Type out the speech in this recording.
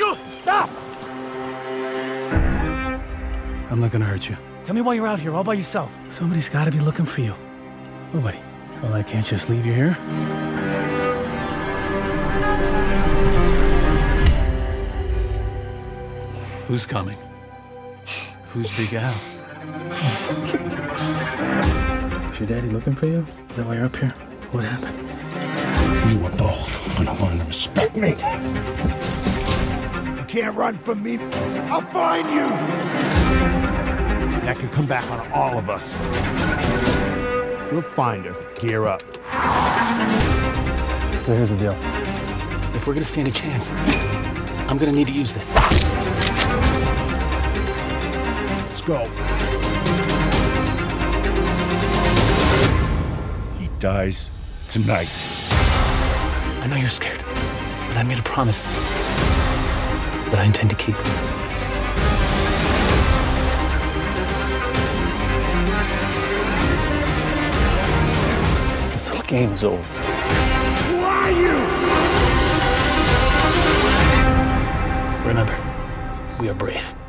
you! Stop! I'm not gonna hurt you. Tell me why you're out here all by yourself. Somebody's gotta be looking for you. Nobody. Well, I can't just leave you here. Who's coming? Who's Big Al? Is your daddy looking for you? Is that why you're up here? What happened? You were both gonna learn to respect me. You can't run from me. I'll find you. That could come back on all of us. We'll find her. Gear up. So here's the deal. If we're gonna stand a chance, I'm gonna need to use this. Let's go. He dies tonight. I know you're scared, but I made a promise that I intend to keep. This little game is over. Who are you? Remember, we are brave.